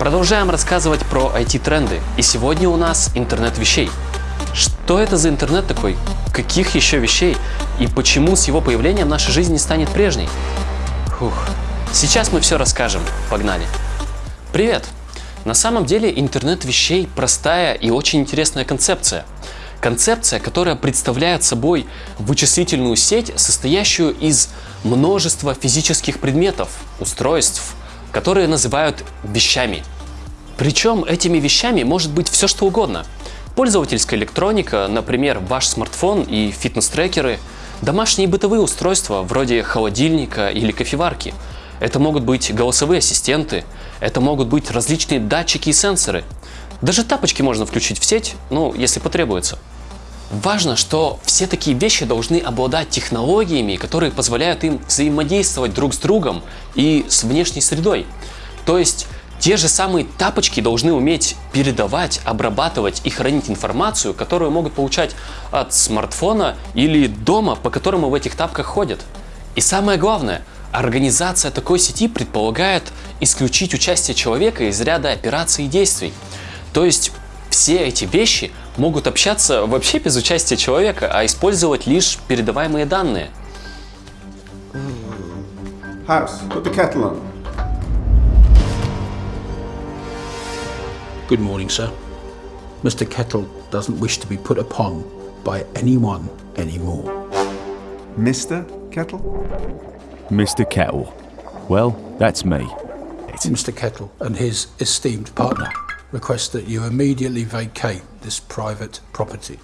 Продолжаем рассказывать про IT-тренды. И сегодня у нас интернет вещей. Что это за интернет такой? Каких еще вещей? И почему с его появлением наша жизнь не станет прежней? Фух. Сейчас мы все расскажем. Погнали. Привет! На самом деле интернет вещей простая и очень интересная концепция. Концепция, которая представляет собой вычислительную сеть, состоящую из множества физических предметов, устройств, которые называют вещами. Причем этими вещами может быть все что угодно. Пользовательская электроника, например, ваш смартфон и фитнес-трекеры, домашние бытовые устройства вроде холодильника или кофеварки. Это могут быть голосовые ассистенты, это могут быть различные датчики и сенсоры. Даже тапочки можно включить в сеть, ну, если потребуется. Важно, что все такие вещи должны обладать технологиями, которые позволяют им взаимодействовать друг с другом и с внешней средой. То есть те же самые тапочки должны уметь передавать, обрабатывать и хранить информацию, которую могут получать от смартфона или дома, по которому в этих тапках ходят. И самое главное, организация такой сети предполагает исключить участие человека из ряда операций и действий. То есть все эти вещи могут общаться вообще без участия человека, а использовать лишь передаваемые данные. House, put the kettle on. Good morning, sir. Mr. Kettle doesn't wish to be put upon by anyone anymore. Mr. Kettle? Mr. Kettle. Well, that's me. Mr. Kettle and his esteemed partner request that you immediately vacate this private property.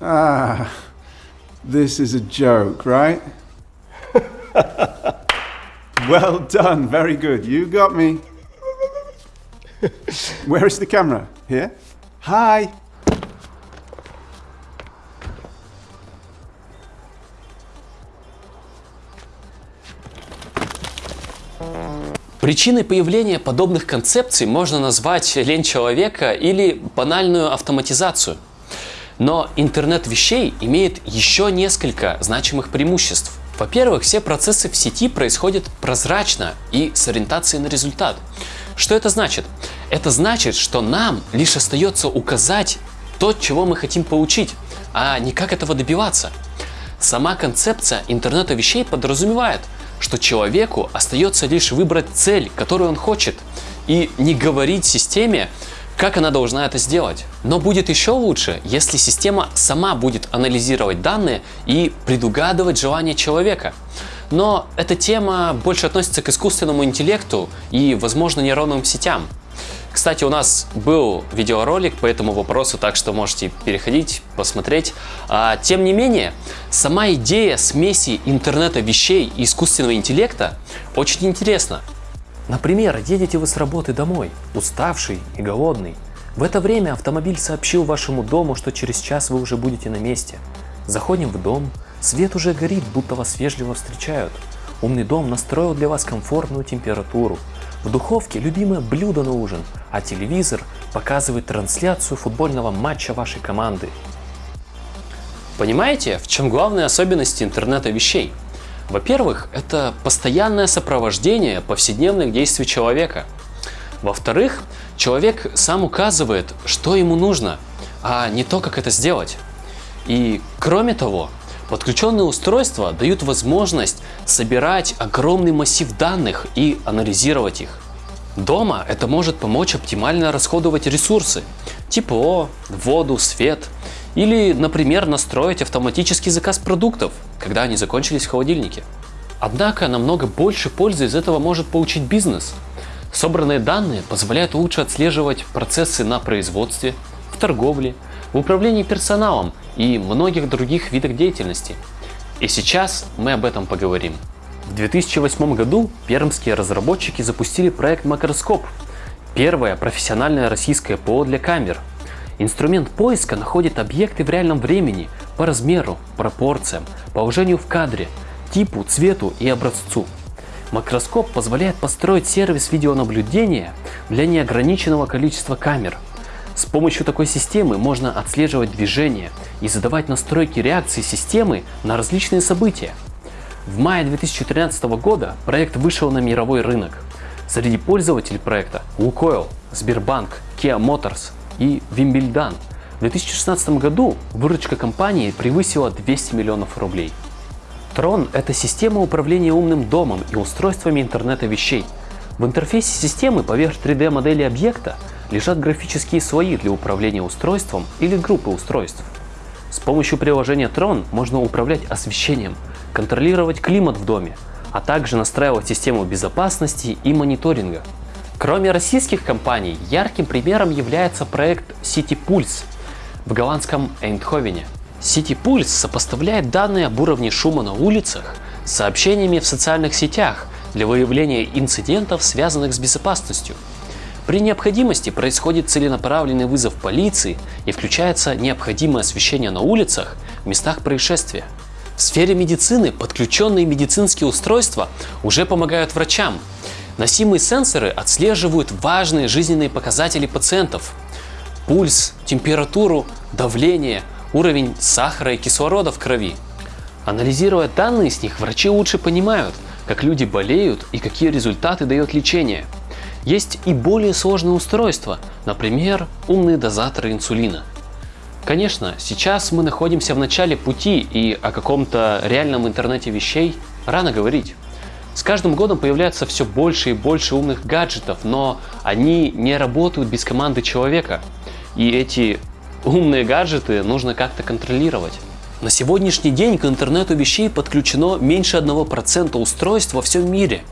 Ah, this is a joke, right? well done, very good. You got me. Where is the camera? Here? Hi. Причиной появления подобных концепций можно назвать лень человека или банальную автоматизацию. Но интернет вещей имеет еще несколько значимых преимуществ. Во-первых, все процессы в сети происходят прозрачно и с ориентацией на результат. Что это значит? Это значит, что нам лишь остается указать то, чего мы хотим получить, а не как этого добиваться. Сама концепция интернета вещей подразумевает – что человеку остается лишь выбрать цель, которую он хочет, и не говорить системе, как она должна это сделать. Но будет еще лучше, если система сама будет анализировать данные и предугадывать желания человека. Но эта тема больше относится к искусственному интеллекту и, возможно, нейронным сетям. Кстати, у нас был видеоролик по этому вопросу, так что можете переходить, посмотреть. А, тем не менее, сама идея смеси интернета вещей и искусственного интеллекта очень интересна. Например, едете вы с работы домой, уставший и голодный. В это время автомобиль сообщил вашему дому, что через час вы уже будете на месте. Заходим в дом, свет уже горит, будто вас вежливо встречают. Умный дом настроил для вас комфортную температуру, в духовке любимое блюдо на ужин, а телевизор показывает трансляцию футбольного матча вашей команды. Понимаете, в чем главная особенность интернета вещей? Во-первых, это постоянное сопровождение повседневных действий человека. Во-вторых, человек сам указывает, что ему нужно, а не то, как это сделать. И кроме того, Подключенные устройства дают возможность собирать огромный массив данных и анализировать их. Дома это может помочь оптимально расходовать ресурсы – тепло, воду, свет. Или, например, настроить автоматический заказ продуктов, когда они закончились в холодильнике. Однако намного больше пользы из этого может получить бизнес. Собранные данные позволяют лучше отслеживать процессы на производстве, в торговле, в управлении персоналом и многих других видах деятельности. И сейчас мы об этом поговорим. В 2008 году пермские разработчики запустили проект Макроскоп, первое профессиональное российское ПО для камер. Инструмент поиска находит объекты в реальном времени по размеру, пропорциям, положению в кадре, типу, цвету и образцу. Макроскоп позволяет построить сервис видеонаблюдения для неограниченного количества камер – с помощью такой системы можно отслеживать движение и задавать настройки реакции системы на различные события. В мае 2013 года проект вышел на мировой рынок. Среди пользователей проекта Лукойл, Сбербанк, Kia Motors и Вимбельдан. В 2016 году выручка компании превысила 200 миллионов рублей. Tron – это система управления умным домом и устройствами интернета вещей. В интерфейсе системы поверх 3D-модели объекта лежат графические слои для управления устройством или группой устройств. С помощью приложения Tron можно управлять освещением, контролировать климат в доме, а также настраивать систему безопасности и мониторинга. Кроме российских компаний, ярким примером является проект City Pulse в голландском Эйндховене. City Pulse сопоставляет данные об уровне шума на улицах с сообщениями в социальных сетях для выявления инцидентов, связанных с безопасностью. При необходимости происходит целенаправленный вызов полиции и включается необходимое освещение на улицах в местах происшествия. В сфере медицины подключенные медицинские устройства уже помогают врачам. Носимые сенсоры отслеживают важные жизненные показатели пациентов. Пульс, температуру, давление, уровень сахара и кислорода в крови. Анализируя данные с них, врачи лучше понимают, как люди болеют и какие результаты дает лечение. Есть и более сложные устройства, например, умные дозаторы инсулина. Конечно, сейчас мы находимся в начале пути и о каком-то реальном интернете вещей рано говорить. С каждым годом появляется все больше и больше умных гаджетов, но они не работают без команды человека. И эти умные гаджеты нужно как-то контролировать. На сегодняшний день к интернету вещей подключено меньше 1% устройств во всем мире.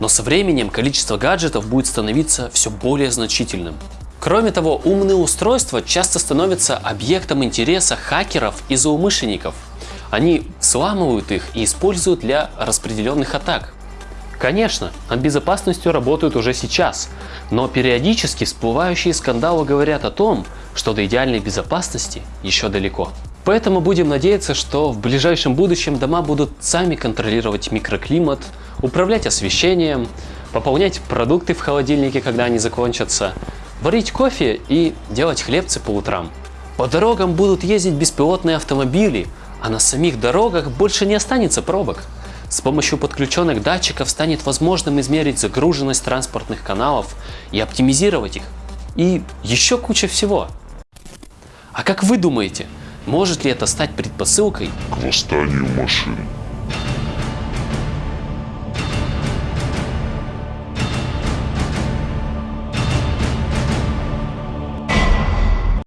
Но со временем количество гаджетов будет становиться все более значительным. Кроме того, умные устройства часто становятся объектом интереса хакеров и злоумышленников. Они взламывают их и используют для распределенных атак. Конечно, над безопасностью работают уже сейчас, но периодически всплывающие скандалы говорят о том, что до идеальной безопасности еще далеко. Поэтому будем надеяться, что в ближайшем будущем дома будут сами контролировать микроклимат, управлять освещением, пополнять продукты в холодильнике, когда они закончатся, варить кофе и делать хлебцы по утрам. По дорогам будут ездить беспилотные автомобили, а на самих дорогах больше не останется пробок. С помощью подключенных датчиков станет возможным измерить загруженность транспортных каналов и оптимизировать их. И еще куча всего. А как вы думаете, может ли это стать предпосылкой к восстанию машин.